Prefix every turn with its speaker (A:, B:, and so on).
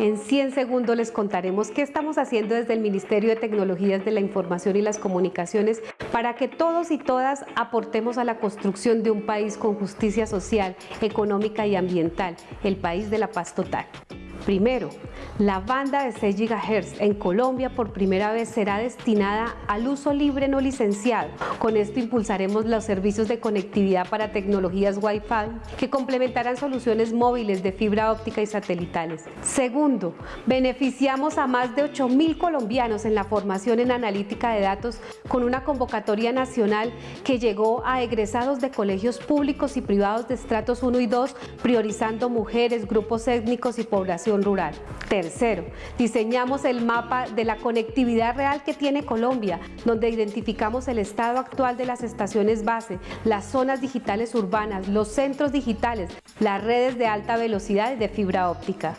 A: En 100 segundos les contaremos qué estamos haciendo desde el Ministerio de Tecnologías de la Información y las Comunicaciones para que todos y todas aportemos a la construcción de un país con justicia social, económica y ambiental, el país de la paz total. Primero, la banda de 6 GHz en Colombia por primera vez será destinada al uso libre no licenciado. Con esto impulsaremos los servicios de conectividad para tecnologías Wi-Fi que complementarán soluciones móviles de fibra óptica y satelitales. Segundo, beneficiamos a más de 8.000 colombianos en la formación en analítica de datos con una convocatoria nacional que llegó a egresados de colegios públicos y privados de estratos 1 y 2, priorizando mujeres, grupos étnicos y población rural. Tercero, diseñamos el mapa de la conectividad real que tiene Colombia, donde identificamos el estado actual de las estaciones base, las zonas digitales urbanas, los centros digitales, las redes de alta velocidad y de fibra óptica.